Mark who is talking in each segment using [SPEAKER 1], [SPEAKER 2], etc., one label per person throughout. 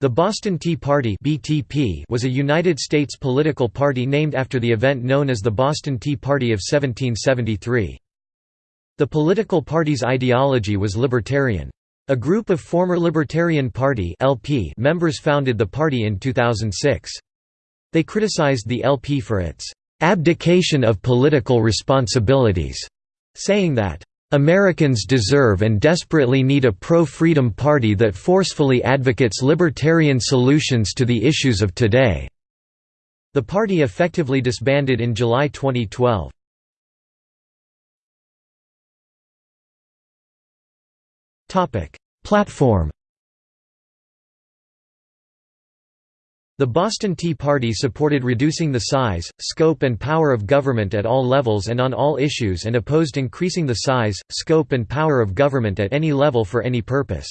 [SPEAKER 1] The Boston Tea Party (BTP) was a United States political party named after the event known as the Boston Tea Party of 1773. The political party's ideology was libertarian. A group of former Libertarian Party (LP) members founded the party in 2006. They criticized the LP for its abdication of political responsibilities, saying that Americans deserve and desperately need a pro-freedom party that forcefully advocates libertarian solutions to the issues of today." The party effectively disbanded in July 2012. Platform The Boston Tea Party supported reducing the size, scope and power of government at all levels and on all issues and opposed increasing the size, scope and power of government at any level for any purpose.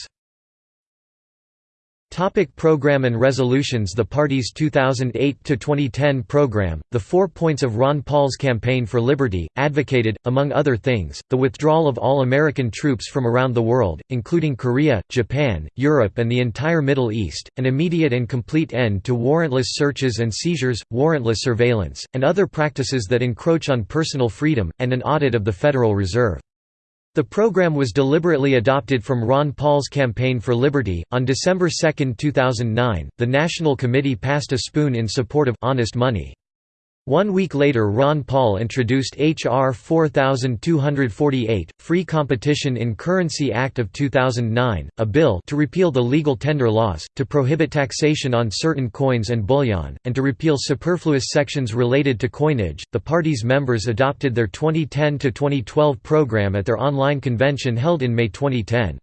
[SPEAKER 1] Topic program and resolutions The party's 2008–2010 program, the four points of Ron Paul's Campaign for Liberty, advocated, among other things, the withdrawal of all American troops from around the world, including Korea, Japan, Europe and the entire Middle East, an immediate and complete end to warrantless searches and seizures, warrantless surveillance, and other practices that encroach on personal freedom, and an audit of the Federal Reserve. The program was deliberately adopted from Ron Paul's Campaign for Liberty. On December 2, 2009, the National Committee passed a spoon in support of honest money. One week later Ron Paul introduced H.R. 4248, Free Competition in Currency Act of 2009, a bill to repeal the legal tender laws, to prohibit taxation on certain coins and bullion, and to repeal superfluous sections related to coinage. The party's members adopted their 2010 to 2012 program at their online convention held in May 2010.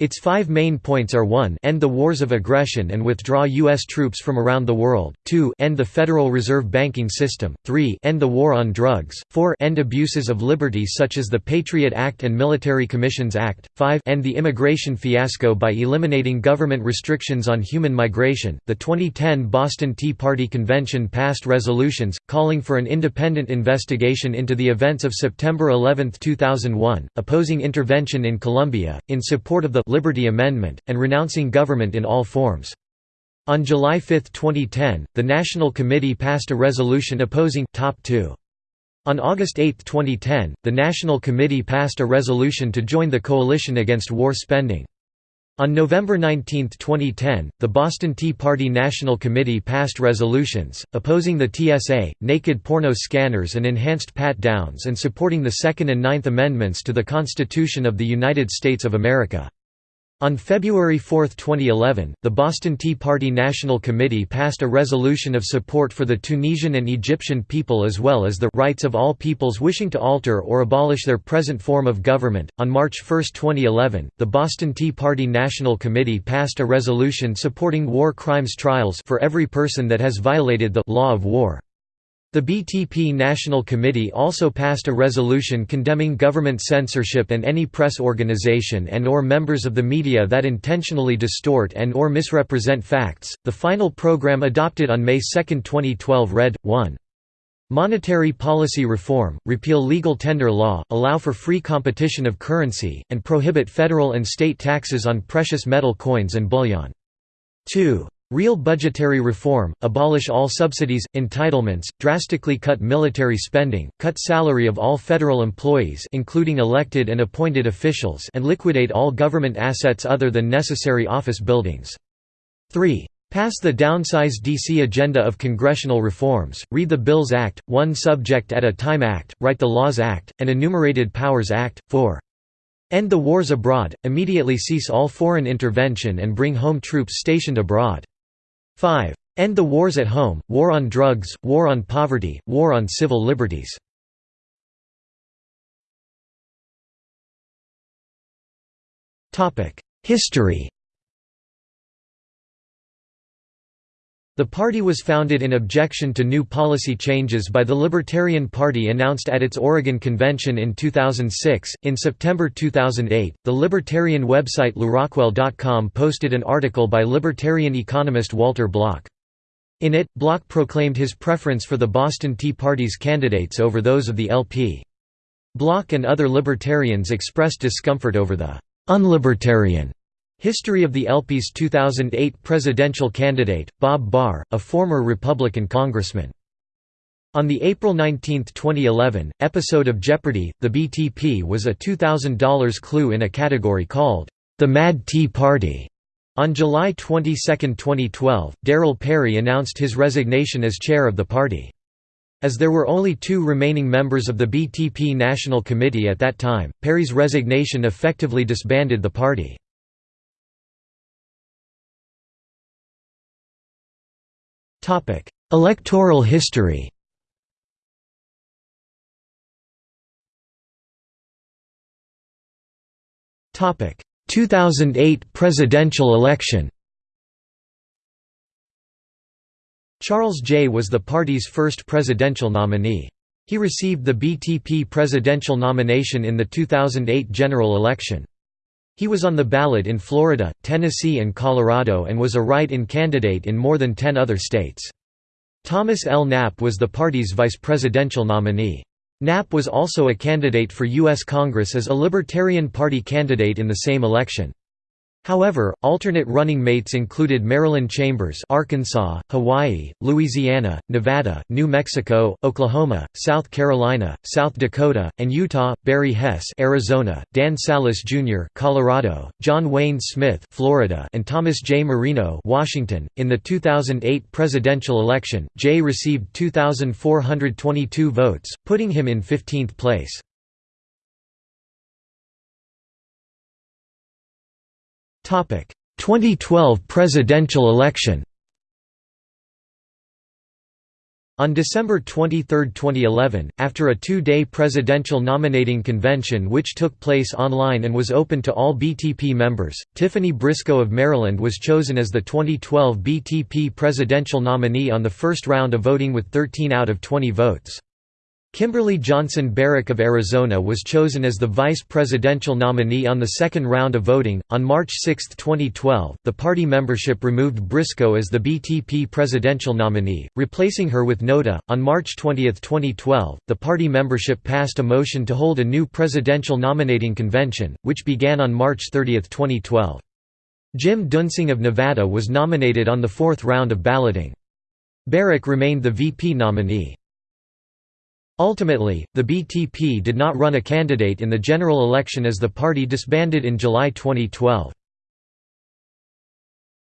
[SPEAKER 1] Its five main points are 1 end the wars of aggression and withdraw U.S. troops from around the world, 2 end the Federal Reserve banking system, 3 end the war on drugs, 4 end abuses of liberty such as the Patriot Act and Military Commissions Act, 5 end the immigration fiasco by eliminating government restrictions on human migration. The 2010 Boston Tea Party Convention passed resolutions, calling for an independent investigation into the events of September 11, 2001, opposing intervention in Colombia, in support of the Liberty Amendment, and renouncing government in all forms. On July 5, 2010, the National Committee passed a resolution opposing top 2. On August 8, 2010, the National Committee passed a resolution to join the Coalition Against War Spending. On November 19, 2010, the Boston Tea Party National Committee passed resolutions, opposing the TSA, naked porno scanners and enhanced pat-downs and supporting the Second and Ninth Amendments to the Constitution of the United States of America. On February 4, 2011, the Boston Tea Party National Committee passed a resolution of support for the Tunisian and Egyptian people as well as the rights of all peoples wishing to alter or abolish their present form of government. On March 1, 2011, the Boston Tea Party National Committee passed a resolution supporting war crimes trials for every person that has violated the law of war. The BTP National Committee also passed a resolution condemning government censorship and any press organization and or members of the media that intentionally distort and or misrepresent facts. The final program adopted on May 2, 2012 read 1 Monetary policy reform, repeal legal tender law, allow for free competition of currency, and prohibit federal and state taxes on precious metal coins and bullion. 2. Real budgetary reform, abolish all subsidies, entitlements, drastically cut military spending, cut salary of all federal employees including elected and appointed officials and liquidate all government assets other than necessary office buildings. 3. Pass the Downsize DC agenda of congressional reforms, read the Bills Act, One Subject at a Time Act, Write the Laws Act, and Enumerated Powers Act. 4. End the wars abroad, immediately cease all foreign intervention and bring home troops stationed abroad. 5. End the wars at home, war on drugs, war on poverty, war on civil liberties. History The party was founded in objection to new policy changes by the Libertarian Party announced at its Oregon convention in 2006. In September 2008, the libertarian website LewRockwell.com posted an article by libertarian economist Walter Block. In it, Block proclaimed his preference for the Boston Tea Party's candidates over those of the LP. Block and other libertarians expressed discomfort over the unlibertarian History of the LP's 2008 presidential candidate, Bob Barr, a former Republican congressman. On the April 19, 2011, episode of Jeopardy! The BTP was a $2,000 clue in a category called, The Mad Tea Party! On July 22, 2012, Darryl Perry announced his resignation as chair of the party. As there were only two remaining members of the BTP National Committee at that time, Perry's resignation effectively disbanded the party. Electoral history Topic 2008 presidential election Charles Jay was the party's first presidential nominee. He received the BTP presidential nomination in the 2008 general election. He was on the ballot in Florida, Tennessee and Colorado and was a write-in candidate in more than 10 other states. Thomas L. Knapp was the party's vice presidential nominee. Knapp was also a candidate for U.S. Congress as a Libertarian Party candidate in the same election. However, alternate running mates included Marilyn Chambers Arkansas, Hawaii, Louisiana, Nevada, New Mexico, Oklahoma, South Carolina, South Dakota, and Utah, Barry Hess Arizona, Dan Salas Jr. Colorado, John Wayne Smith Florida, and Thomas J. Marino Washington. .In the 2008 presidential election, Jay received 2,422 votes, putting him in 15th place. 2012 presidential election On December 23, 2011, after a two-day presidential nominating convention which took place online and was open to all BTP members, Tiffany Briscoe of Maryland was chosen as the 2012 BTP presidential nominee on the first round of voting with 13 out of 20 votes. Kimberly Johnson Barrack of Arizona was chosen as the vice presidential nominee on the second round of voting. On March 6, 2012, the party membership removed Briscoe as the BTP presidential nominee, replacing her with NOTA. On March 20, 2012, the party membership passed a motion to hold a new presidential nominating convention, which began on March 30, 2012. Jim Duensing of Nevada was nominated on the fourth round of balloting. Barrack remained the VP nominee. Ultimately, the BTP did not run a candidate in the general election as the party disbanded in July 2012.